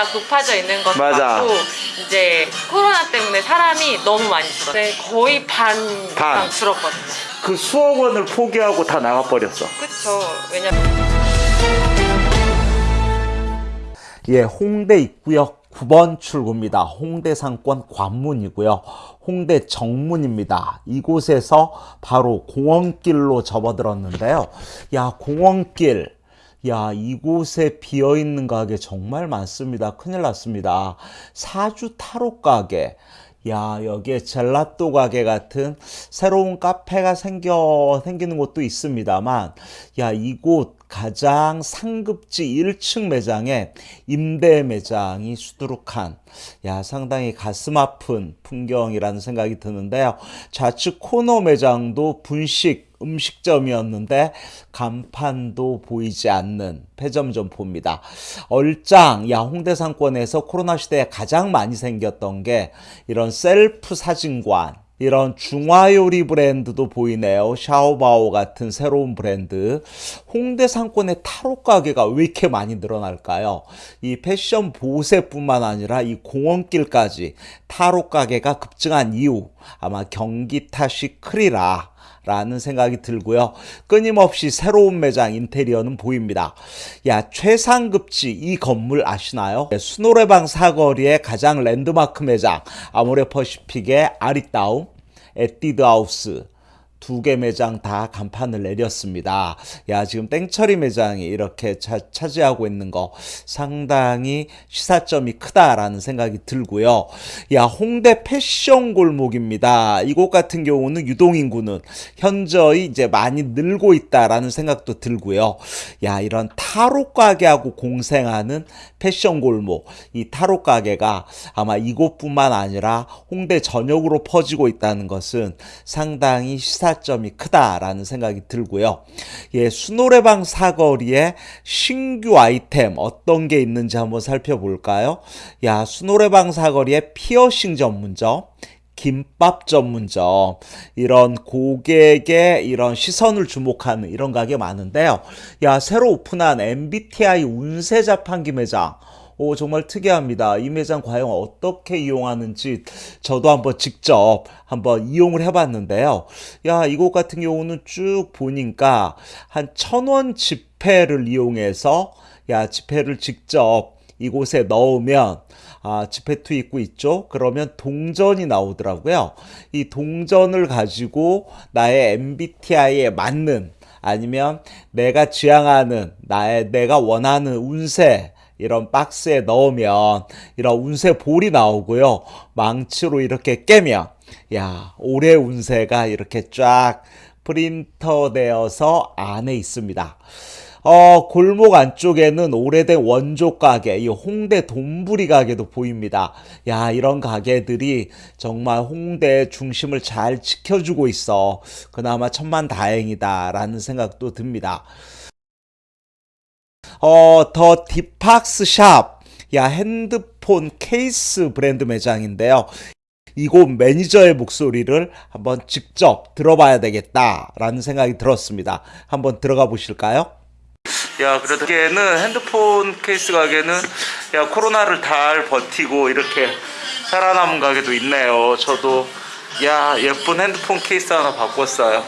워낙 높아져 있는 것도 맞아. 같고 이제 코로나 때문에 사람이 너무 많이 줄었어요. 네, 거의 반 이상 반. 줄었거든요. 그 수억 원을 포기하고 다 나가버렸어. 그쵸. 왜냐면 예, 홍대 입구역 9번 출구입니다. 홍대 상권 관문이고요. 홍대 정문입니다. 이곳에서 바로 공원길로 접어들었는데요. 야, 공원길. 야, 이곳에 비어있는 가게 정말 많습니다. 큰일 났습니다. 사주 타로 가게. 야, 여기에 젤라또 가게 같은 새로운 카페가 생겨, 생기는 곳도 있습니다만, 야, 이곳 가장 상급지 1층 매장에 임대 매장이 수두룩한, 야, 상당히 가슴 아픈 풍경이라는 생각이 드는데요. 좌측 코너 매장도 분식 음식점이었는데 간판도 보이지 않는 폐점 점포입니다. 얼짱, 야, 홍대 상권에서 코로나 시대에 가장 많이 생겼던 게 이런 셀프 사진관, 이런 중화요리 브랜드도 보이네요. 샤오바오 같은 새로운 브랜드. 홍대 상권의 타로 가게가 왜 이렇게 많이 늘어날까요? 이 패션 보세뿐만 아니라 이 공원길까지 타로 가게가 급증한 이유 아마 경기 탓이 크리라. 라는 생각이 들고요. 끊임없이 새로운 매장 인테리어는 보입니다. 야, 최상급지 이 건물 아시나요? 네, 수노래방 사거리의 가장 랜드마크 매장 아모레퍼시픽의 아리따움 에뛰드 하우스 두 개 매장 다 간판을 내렸습니다. 야, 지금 땡처리 매장이 이렇게 차, 차지하고 있는 거 상당히 시사점이 크다라는 생각이 들고요. 야, 홍대 패션 골목입니다. 이곳 같은 경우는 유동인구는 현저히 이제 많이 늘고 있다라는 생각도 들고요. 야, 이런 타로 가게하고 공생하는 패션 골목. 이 타로 가게가 아마 이곳뿐만 아니라 홍대 전역으로 퍼지고 있다는 것은 상당히 시사 점이 크다라는 생각이 들고요. 예, 수노래방 사거리에 신규 아이템 어떤 게 있는지 한번 살펴볼까요? 야, 수노래방 사거리에 피어싱 전문점, 김밥 전문점 이런 고객의 이런 시선을 주목하는 이런 가게 많은데요. 야 새로 오픈한 MBTI 운세 자판기 매장. 오 정말 특이합니다. 이 매장 과연 어떻게 이용하는지 저도 한번 직접 한번 이용을 해봤는데요. 야 이곳 같은 경우는 쭉 보니까 한 천 원 지폐를 이용해서 야 지폐를 직접 이곳에 넣으면 아, 지폐 투입구 있죠? 그러면 동전이 나오더라고요. 이 동전을 가지고 나의 MBTI에 맞는 아니면 내가 지향하는 나의 내가 원하는 운세 이런 박스에 넣으면 이런 운세 볼이 나오고요. 망치로 이렇게 깨면 야, 올해 운세가 이렇게 쫙 프린터 되어서 안에 있습니다. 어, 골목 안쪽에는 오래된 원조 가게, 이 홍대 돈부리 가게도 보입니다. 야, 이런 가게들이 정말 홍대 중심을 잘 지켜주고 있어. 그나마 천만 다행이다라는 생각도 듭니다. 어, 더 디팍스 샵. 야, 핸드폰 케이스 브랜드 매장인데요. 이곳 매니저의 목소리를 한번 직접 들어봐야 되겠다라는 생각이 들었습니다. 한번 들어가 보실까요? 야, 그래도 가게는 핸드폰 케이스 가게는 야 코로나를 잘 버티고 이렇게 살아남은 가게도 있네요. 저도 야 예쁜 핸드폰 케이스 하나 바꿨어요.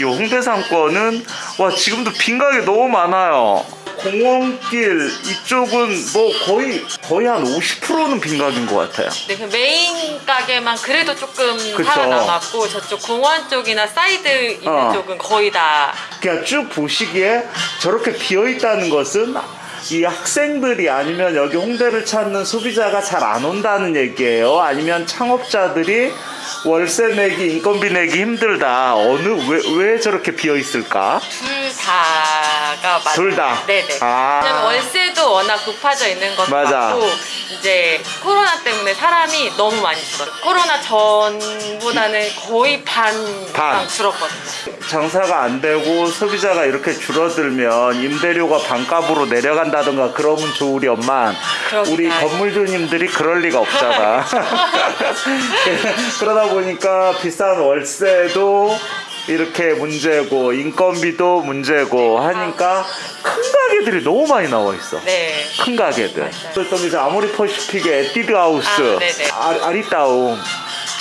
이 홍대 상권은 와 지금도 빈 가게 너무 많아요. 공원길 이쪽은 뭐 거의 거의 한 50%는 빈 가게인 것 같아요. 네, 그 메인 가게만 그래도 조금 그쵸. 살아남았고 저쪽 공원 쪽이나 사이드 있는 어. 쪽은 거의 다 그냥 쭉 보시기에 저렇게 비어 있다는 것은 이 학생들이 아니면 여기 홍대를 찾는 소비자가 잘 안 온다는 얘기예요. 아니면 창업자들이 월세 내기, 인건비 내기 힘들다. 어느 왜, 왜 저렇게 비어 있을까? 둘 다 가 맞아요. 둘 다? 네네. 아. 왜냐면 월세도 워낙 높아져 있는 것도 맞아. 같고 이제 코로나 때문에 사람이 너무 많이 줄었어요. 코로나 전보다는 거의 반, 반. 이상 줄었거든요. 장사가 안 되고 소비자가 이렇게 줄어들면 임대료가 반값으로 내려간다던가 그러면 좋으련만 우리. 건물주님들이 그럴 리가 없잖아. 그러다 보니까 비싼 월세도 이렇게 문제고 인건비도 문제고 하니까 큰 가게들이 너무 많이 나와 있어. 네. 큰 가게들. 또 이제 아모리 퍼시픽의 에뛰드 하우스, 아. 아리따움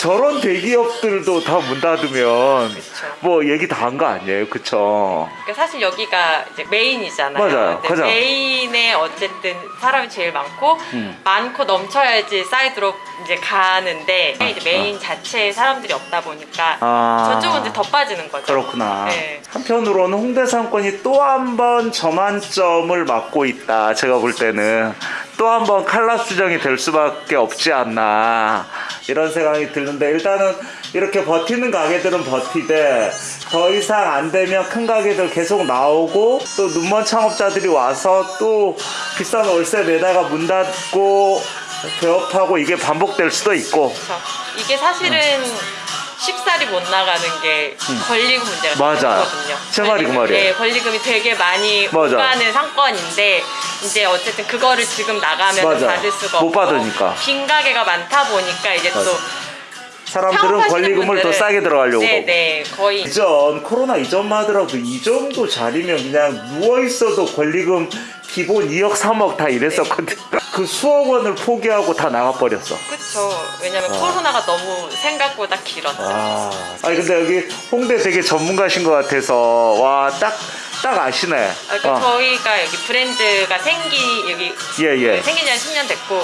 저런 대기업들도 다 문 닫으면 그쵸. 뭐 얘기 다 한 거 아니에요, 그쵸? 그러니까 사실 여기가 이제 메인이잖아요. 맞아요. 가장. 메인에 어쨌든 사람이 제일 많고 음. 많고 넘쳐야지 사이드로 이제 가는데 이제 메인 자체에 사람들이 없다 보니까 아. 저쪽은 이제 더 빠지는 거죠. 그렇구나. 네. 한편으로는 홍대 상권이 또 한 번 전환점을 맞고 있다. 제가 볼 때는 또 한 번 칼라 수정이 될 수밖에 없지 않나. 이런 생각이 드는데 일단은 이렇게 버티는 가게들은 버티되 더 이상 안 되면 큰 가게들 계속 나오고 또 눈먼 창업자들이 와서 또 비싼 월세 내다가 문 닫고 개업하고 이게 반복될 수도 있고. 그래서 이게 사실은 쉽사리 못 나가는 게 권리금 문제가 음. 맞아요. 있거든요. 제 말이 그 말이에요. 예, 권리금이 되게 많이 맞아요. 오가는 상권인데 이제 어쨌든 그거를 지금 나가면 맞아요. 받을 수가 못 없고 받으니까. 빈 가게가 많다 보니까 이제 또 맞아요. 사람들은 권리금을 더 분들은- 싸게 들어가려고 그러고. 네네 거의 이전 코로나 이전만 하더라도 이 정도 자리면 그냥 누워 있어도 권리금 기본 2억 3억 다 이랬었거든. 그 수억 원을 포기하고 다 나가 버렸어. 그쵸. 왜냐면 코로나가 너무 생각보다 길었죠. 아, 아니 근데 여기 홍대 되게 전문가신 것 같아서 와딱 딱 아시네. 아, 그 어. 저희가 여기 브랜드가 생기 여기 예, 예. 생긴 지 한 10년 됐고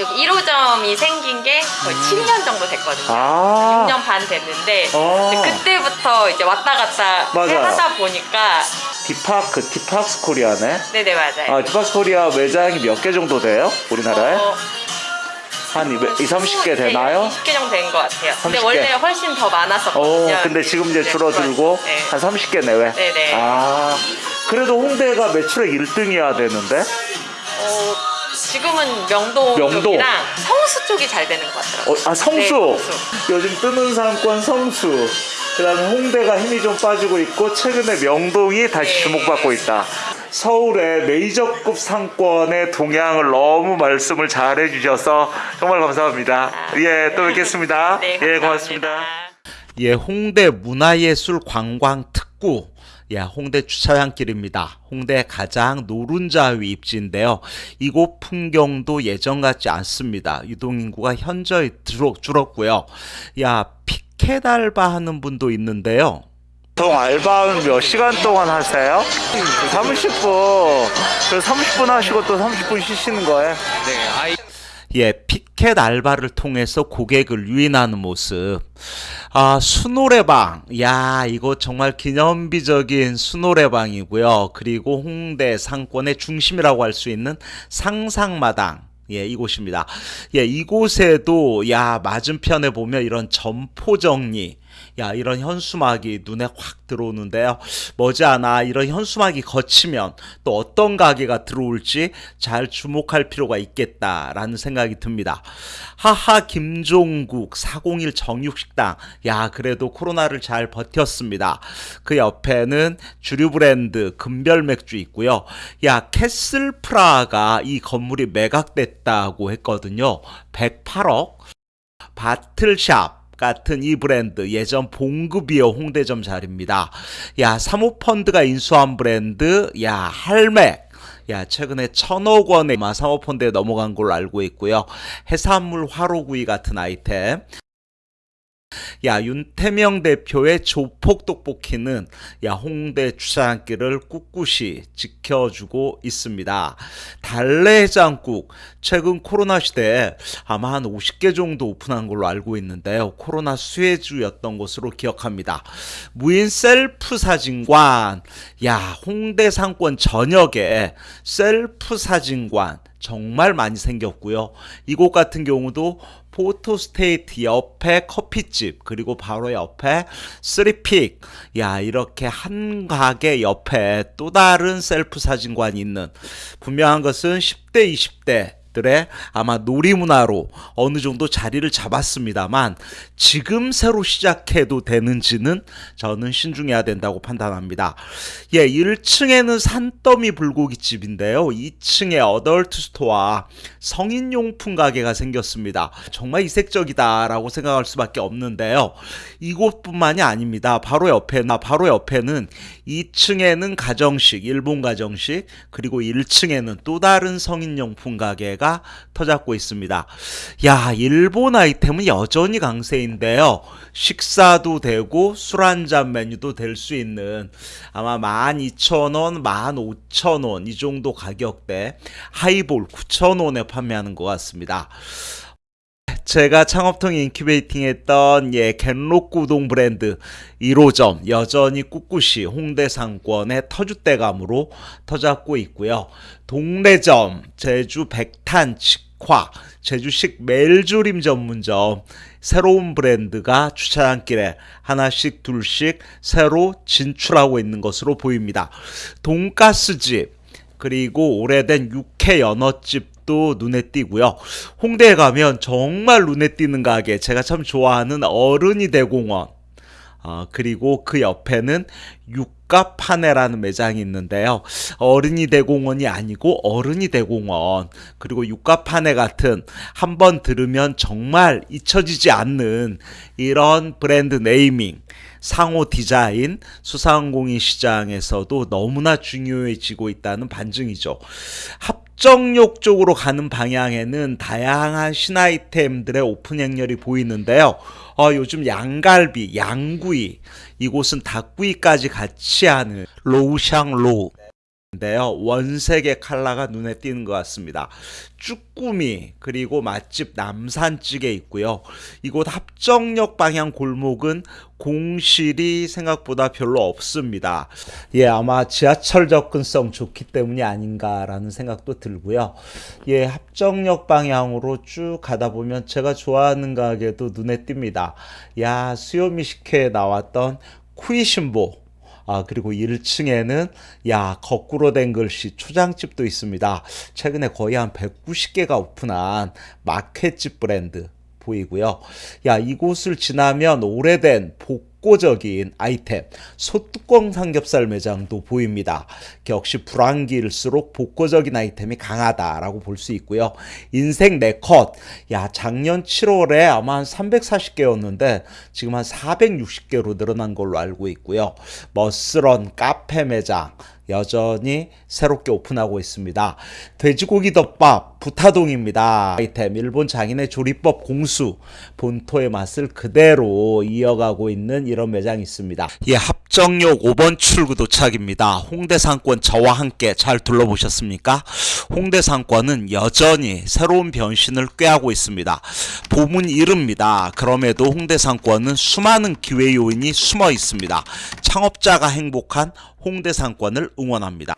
여기 1호점이 생긴 게 거의 7년 정도 됐거든요. 아. 6년 반 됐는데 어. 이제 그때부터 이제 왔다 갔다 맞아요. 하다 보니까 디팍스 디팍스 코리아네. 네네 맞아요. 아, 디팍스 코리아 매장이 몇 개 정도 돼요? 우리나라에? 어, 한 200, 20, 30개 되나요? 20개 정도 된 것 같아요. 근데 30개. 원래 훨씬 더 오, 많았었거든요. 근데 지금 이제 네, 줄어들고 네. 한 30개 내외. 네네. 아, 그래도 홍대가 매출액 1등이어야 되는데. 어, 지금은 명동, 명동. 쪽이랑 성수 쪽이 잘 되는 것 같더라고요. 어, 아, 성수. 네, 성수. 요즘 뜨는 상권 성수. 그 다음에 홍대가 힘이 좀 빠지고 있고 최근에 명동이 다시 네. 주목받고 있다. 서울의 메이저급 상권의 동향을 너무 말씀을 잘 해주셔서 정말 감사합니다. 아, 예, 또 뵙겠습니다. 네, 예. 고맙습니다. 예, 홍대 문화예술 관광 특구. 예, 홍대 주차장길입니다. 홍대 가장 노른자 위 입지인데요. 이곳 풍경도 예전 같지 않습니다. 유동 인구가 현저히 줄었고요. 야, 피켓 알바하는 분도 있는데요. 보통 알바는 몇 시간 동안 하세요? 30분. 그래서 30분 하시고 또 30분 쉬시는 거예요? 예, 피켓 알바를 통해서 고객을 유인하는 모습. 아, 수노래방. 야, 이거 정말 기념비적인 수노래방이고요. 그리고 홍대 상권의 중심이라고 할 수 있는 상상마당. 예, 이곳입니다. 예, 이곳에도 야, 맞은편에 보면 이런 점포 정리 야 이런 현수막이 눈에 확 들어오는데요. 머지않아 이런 현수막이 거치면 또 어떤 가게가 들어올지 잘 주목할 필요가 있겠다라는 생각이 듭니다. 하하 김종국 401 정육식당 야 그래도 코로나를 잘 버텼습니다. 그 옆에는 주류 브랜드 금별 맥주 있고요. 야 캐슬 프라하 이 건물이 매각됐다고 했거든요. 108억 bottle shop 같은 이 브랜드 예전 봉구비어 홍대점 자리입니다. 야 사모펀드가 인수한 브랜드 야 할맥 야 최근에 천억 원의 아마 사모펀드에 넘어간 걸로 알고 있고요. 해산물 화로구이 같은 아이템 야 윤태명 대표의 조폭 떡볶이는 야 홍대 주차장길을 꿋꿋이 지켜주고 있습니다. 달래해장국 최근 코로나 시대에 아마 한 50개 정도 오픈한 걸로 알고 있는데요. 코로나 수혜주였던 것으로 기억합니다. 무인 셀프 사진관 야 홍대 상권 전역에 셀프 사진관 정말 많이 생겼고요. 이곳 같은 경우도 photo state 옆에 커피집 그리고 바로 옆에 three pick 야 이렇게 한 가게 옆에 또 다른 셀프 사진관이 있는 분명한 것은 10대 20대 들의 아마 놀이문화로 어느 정도 자리를 잡았습니다만 지금 새로 시작해도 되는지는 저는 신중해야 된다고 판단합니다. 예, 1층에는 산더미 불고기집인데요. 2층에 adult store 성인용품 가게가 생겼습니다. 정말 이색적이다라고 생각할 수밖에 없는데요. 이곳뿐만이 아닙니다. 바로 옆에 나 바로 옆에는 2층에는 가정식, 일본 가정식, 그리고 1층에는 또 다른 성인용품 가게가 터잡고 있습니다. 야, 일본 아이템은 여전히 강세인데요. 식사도 되고 술 한잔 메뉴도 될 수 있는 아마 12,000원, 15,000원 이 정도 가격대 하이볼 9,000원에 판매하는 것 같습니다. 제가 창업통 incubating 했던 예 우동 브랜드 1호점 여전히 꿋꿋이 홍대 상권의 터줏대감으로 터잡고 있고요. 동래점 제주 백탄 직화 제주식 멜조림 전문점 새로운 브랜드가 주차장길에 하나씩 둘씩 새로 진출하고 있는 것으로 보입니다. 돈가스집 그리고 오래된 육회 연어집 도 눈에 띄고요. 홍대에 가면 정말 눈에 띄는 가게 제가 참 좋아하는 어른이 대공원 어, 그리고 그 옆에는 육가파네라는 매장이 있는데요. 어른이 대공원이 아니고 어른이 대공원 그리고 육가파네 같은 한 번 들으면 정말 잊혀지지 않는 이런 브랜드 네이밍 상호 디자인 수상공인 시장에서도 너무나 중요해지고 있다는 반증이죠. 합 정역 쪽으로 가는 방향에는 다양한 신아이템들의 오픈 행렬이 보이는데요. 어, 요즘 양갈비, 양구이, 이곳은 닭구이까지 같이 하는 로우샹로 인 데요. 원색의 컬러가 눈에 띄는 것 같습니다. 쭈꾸미 그리고 맛집 남산찌개 있고요. 이곳 합정역 방향 골목은 공실이 생각보다 별로 없습니다. 예, 아마 지하철 접근성 좋기 때문이 아닌가 라는 생각도 들고요. 예, 합정역 방향으로 쭉 가다 보면 제가 좋아하는 가게도 눈에 띕니다. 야, 수요미 식회에 나왔던 쿠이신보 아, 그리고 1층에는 야, 거꾸로 된 글씨 초장집도 있습니다. 최근에 거의 한 190개가 오픈한 마켓집 브랜드 보이고요. 야, 이곳을 지나면 오래된 복 고적인 아이템, 소뚜껑 삼겹살 매장도 보입니다. 역시 불황기일수록 복고적인 아이템이 강하다라고 볼 수 있고요. 인생 네컷, 야, 작년 7월에 아마 한 340개였는데 지금 한 460개로 늘어난 걸로 알고 있고요. 머스런 카페 매장, 여전히 새롭게 오픈하고 있습니다. 돼지고기 덮밥 부타동입니다. 아이템 일본 장인의 조리법 공수 본토의 맛을 그대로 이어가고 있는 이런 매장이 있습니다. 예, 합 정역 5번 출구 도착입니다. 홍대 상권 저와 함께 잘 둘러보셨습니까? 홍대 상권은 여전히 새로운 변신을 꾀하고 있습니다. 봄은 이릅니다. 그럼에도 홍대 상권은 수많은 기회 요인이 숨어 있습니다. 창업자가 행복한 홍대 상권을 응원합니다.